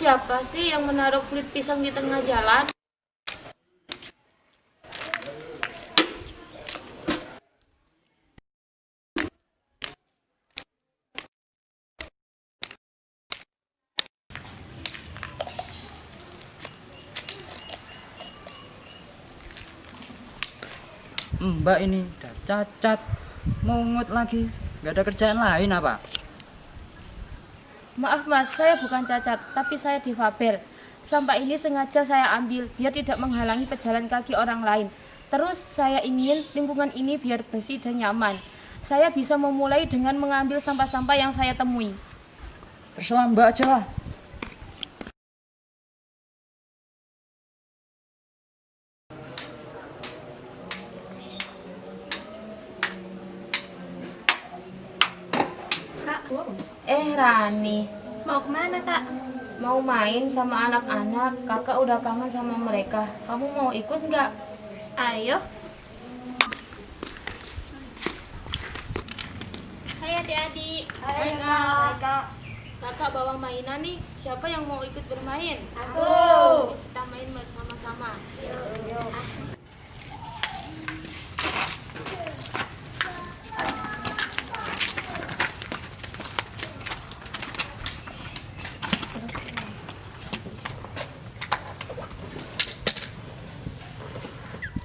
Siapa sih yang menaruh kulit pisang di tengah jalan? Mbak ini udah cacat, mungut lagi, nggak ada kerjaan lain apa? Maaf mas, saya bukan cacat, tapi saya difabel. Sampah ini sengaja saya ambil biar tidak menghalangi pejalan kaki orang lain. Terus saya ingin lingkungan ini biar bersih dan nyaman. Saya bisa memulai dengan mengambil sampah-sampah yang saya temui. Terserah Mbak aja lah. Eh Rani, mau ke mana kak? mau main sama anak-anak, kakak udah kangen sama mereka. Kamu mau ikut nggak? Ayo. Hai adik-adik. Hai, Kak. Kakak bawa mainan nih, siapa yang mau ikut bermain? Aku. Yuk, kita main bersama-sama.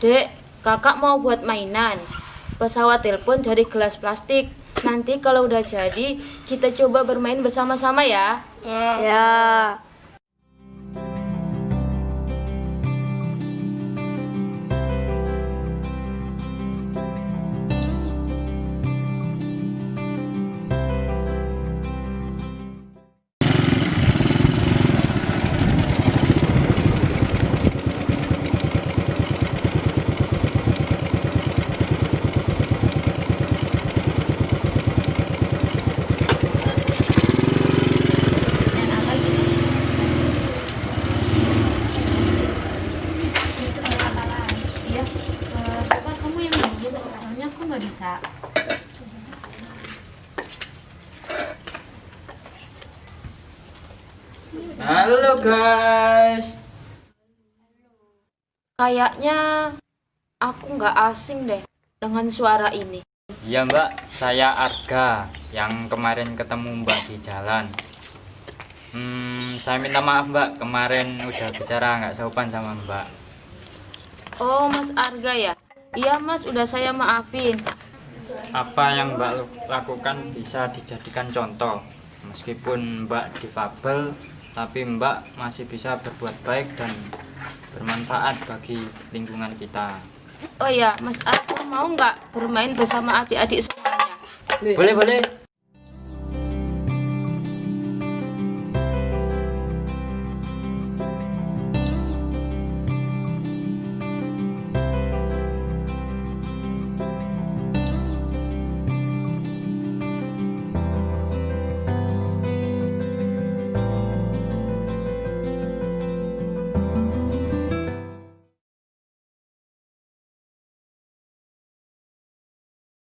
Dek, kakak mau buat mainan. Pesawat telepon dari gelas plastik. Nanti kalau udah jadi, kita coba bermain bersama-sama ya. Ya. Iya, Halo guys. Kayaknya aku nggak asing deh dengan suara ini. Iya Mbak, saya Arga yang kemarin ketemu Mbak di jalan. Hmm, saya minta maaf Mbak, kemarin udah bicara nggak sopan sama Mbak. Oh, Mas Arga ya? Iya, Mas, udah saya maafin. Apa yang Mbak lakukan bisa dijadikan contoh. Meskipun Mbak difabel, tapi Mbak masih bisa berbuat baik dan bermanfaat bagi lingkungan kita. Oh ya, Mas Arga mau nggak bermain bersama adik-adik semuanya? Boleh, boleh.